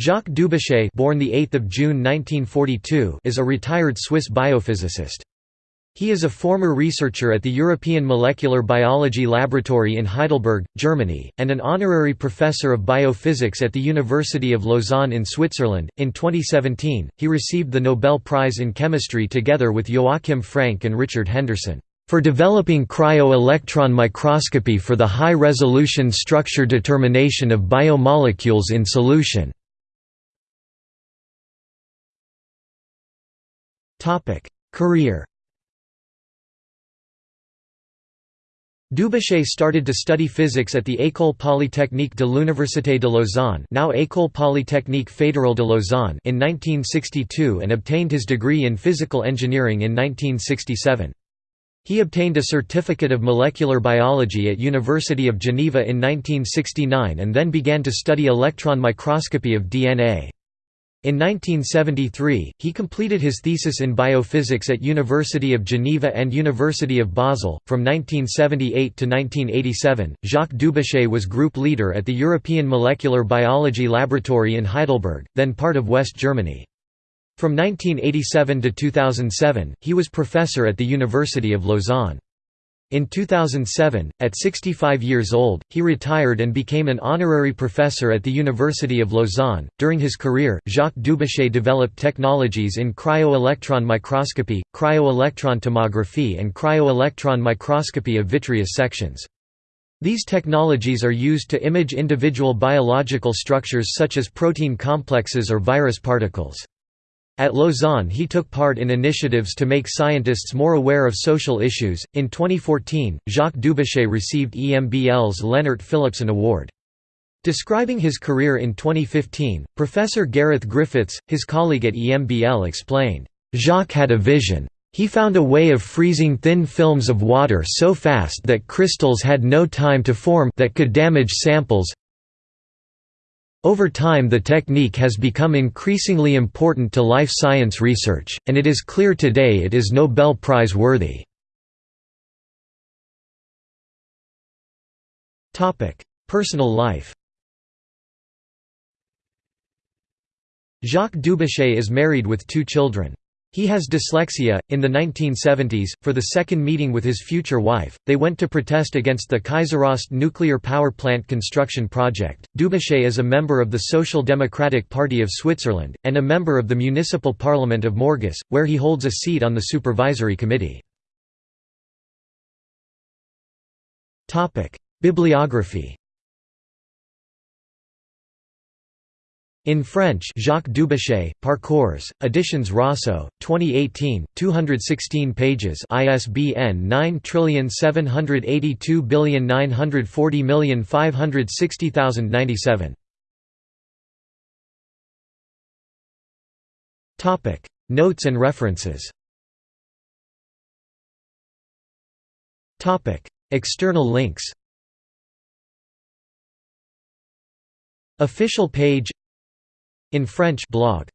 Jacques Dubochet born the 8th of June 1942 is a retired Swiss biophysicist. He is a former researcher at the European Molecular Biology Laboratory in Heidelberg, Germany, and an honorary professor of biophysics at the University of Lausanne in Switzerland. In 2017, he received the Nobel Prize in Chemistry together with Joachim Frank and Richard Henderson for developing cryo-electron microscopy for the high-resolution structure determination of biomolecules in solution. Career Dubochet started to study physics at the École Polytechnique de l'Université de Lausanne now École Polytechnique Fédérale de Lausanne in 1962 and obtained his degree in physical engineering in 1967. He obtained a certificate of molecular biology at University of Geneva in 1969 and then began to study electron microscopy of DNA. In 1973, he completed his thesis in biophysics at University of Geneva and University of Basel. From 1978 to 1987, Jacques Dubochet was group leader at the European Molecular Biology Laboratory in Heidelberg, then part of West Germany. From 1987 to 2007, he was professor at the University of Lausanne. In 2007, at 65 years old, he retired and became an honorary professor at the University of Lausanne. During his career, Jacques Dubochet developed technologies in cryo-electron microscopy, cryo-electron tomography, and cryo-electron microscopy of vitreous sections. These technologies are used to image individual biological structures such as protein complexes or virus particles. At Lausanne, he took part in initiatives to make scientists more aware of social issues. In 2014, Jacques Dubochet received EMBL's Leonard Philipson Award. Describing his career in 2015, Professor Gareth Griffiths, his colleague at EMBL explained, Jacques had a vision. He found a way of freezing thin films of water so fast that crystals had no time to form that could damage samples, over time the technique has become increasingly important to life science research, and it is clear today it is Nobel Prize worthy. Personal life Jacques Dubochet is married with two children. He has dyslexia. In the 1970s, for the second meeting with his future wife, they went to protest against the Kaiseraugst nuclear power plant construction project. Dubochet is a member of the Social Democratic Party of Switzerland, and a member of the Municipal Parliament of Morges, where he holds a seat on the Supervisory Committee. Bibliography In French Jacques Dubochet, Parcours, Editions Rosso, 2018, 216 pages ISBN 9782940560097 Notes and references. Topic: External links. Official page in French blog